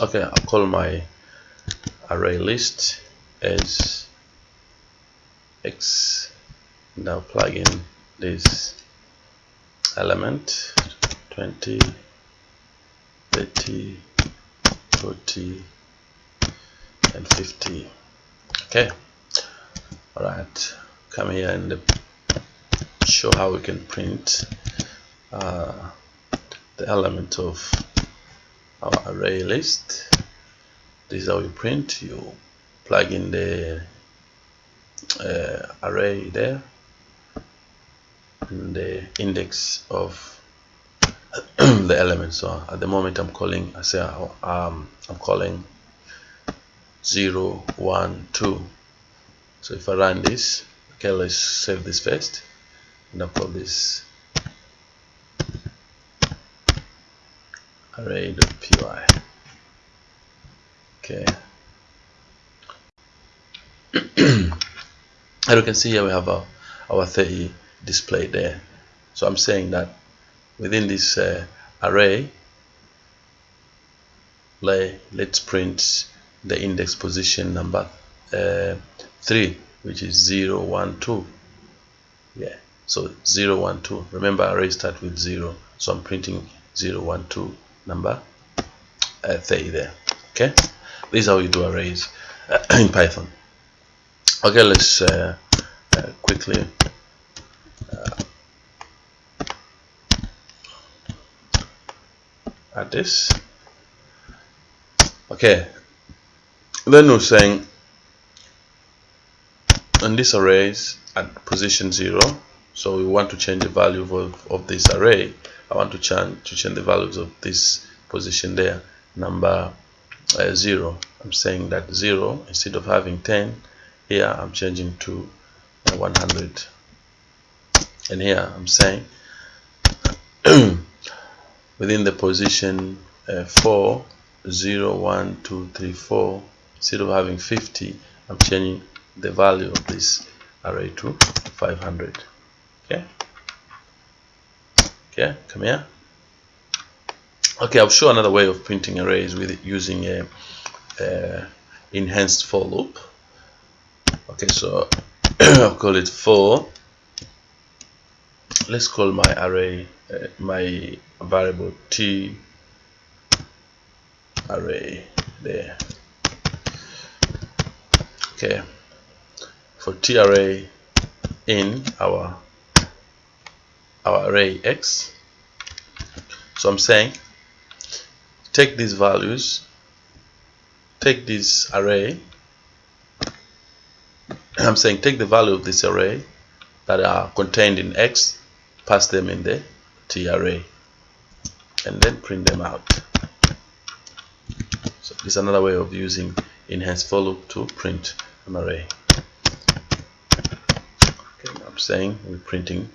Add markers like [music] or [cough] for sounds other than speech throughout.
okay I'll call my array list as x. Now plug in this element 20 30 40 and 50 okay. All right come here and show how we can print uh, the element of our array list. This is how you print. You plug in the uh, array there. And the index of [clears throat] the element so at the moment I'm calling I say um, I'm calling 0 1 2 so if I run this okay let's save this first. And I'll call this array.py okay. [clears throat] As you can see here we have our, our 30 displayed there. So I'm saying that within this uh, array let, let's print the index position number uh, 3 which is 0 1 2 yeah so 0 1 2 remember array start with 0 so I'm printing 0 1 2 number uh, 30 there okay? This is how you do arrays uh, [clears throat] in Python. Okay let's uh, uh quickly uh, add this. Okay. Then we're saying on this arrays at position 0 so we want to change the value of, of this array I want to change to change the values of this position there. Number uh, 0 I'm saying that 0 instead of having 10 here I'm changing to uh, 100 and here I'm saying [clears throat] within the position uh, 4 0 1 2 3 4 instead of having 50 I'm changing the value of this array to 500 okay okay come here. Okay I'll show another way of printing arrays with using a, a enhanced for loop. Okay so [clears throat] I'll call it for let's call my array uh, my variable t array there. Okay for t array in our our array x. So I'm saying take these values take this array I'm saying take the value of this array that are contained in x pass them in the t array and then print them out. So this is another way of using enhanced for loop to print an array. Okay, I'm saying we're printing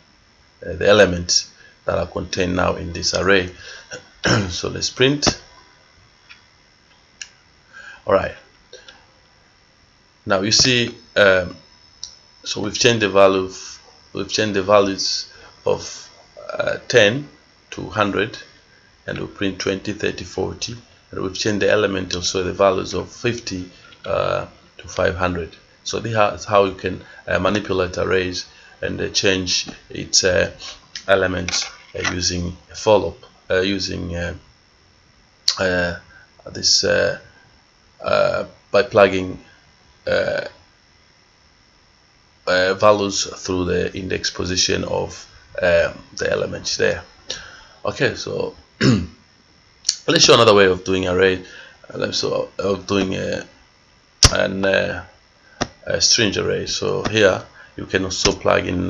uh, the elements that are contained now in this array. [clears throat] So let's print. All right. Now you see um, so we've changed the value of, we've changed the values of uh, 10 to 100 and we print 20 30 40 and we've changed the element also the values of 50 uh, to 500 so this is how you can uh, manipulate arrays and uh, change its uh, elements uh, using a for loop using this by plugging values through the index position of um, the elements there. Okay so [clears throat] let's show another way of doing array let's so of doing a, an uh, a string array. So here you can also plug in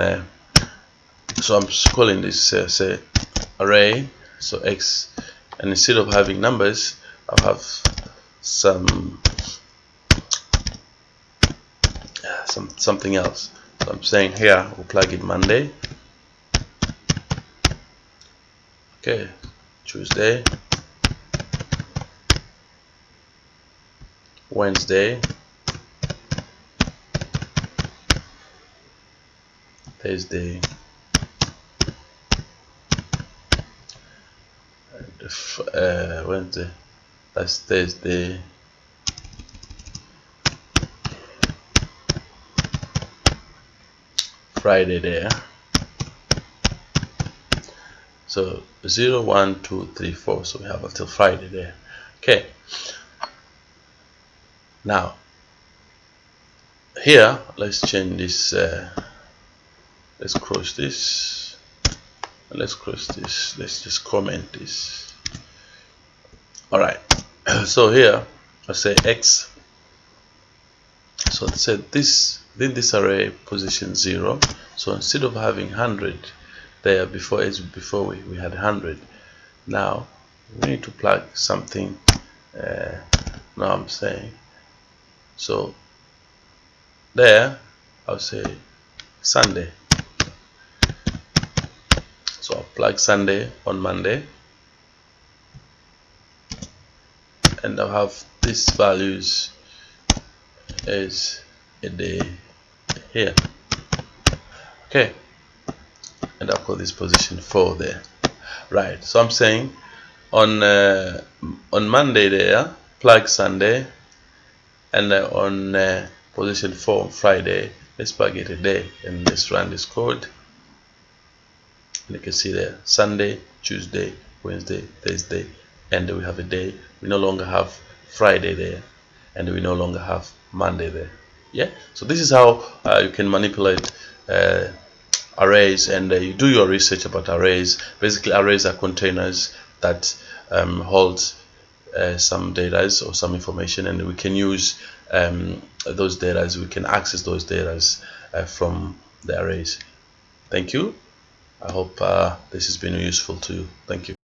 so I'm calling this uh, say array. So x and instead of having numbers I'll have some some something else. So I'm saying here we'll plug in Monday. Okay Tuesday. Wednesday Thursday. Uh, Wednesday. That's Thursday. Friday there. So 0 1 2 3 4 so we have until Friday there. Okay. Now here let's change this uh, let's cross this. Let's cross this. Let's just comment this. All right. [clears throat] So here I say X. So I said this then this array position 0 so instead of having 100 there before as before we, we had 100 now we need to plug something uh, now I'm saying so there I'll say Sunday so plug Sunday on Monday. And I'll have these values as a day here. Okay. And I'll call this position 4 there. Right. So I'm saying on uh, on Monday there plug Sunday. And uh, on uh, position 4 on Friday let's plug it a day and let's run this code and you can see there Sunday Tuesday Wednesday Thursday and we have a day. We no longer have Friday there and we no longer have Monday there. Yeah? So this is how uh, you can manipulate uh, arrays and uh, you do your research about arrays. Basically arrays are containers that um, hold uh, some data or some information and we can use um, those data. We can access those data uh, from the arrays. Thank you I hope uh, this has been useful to you. Thank you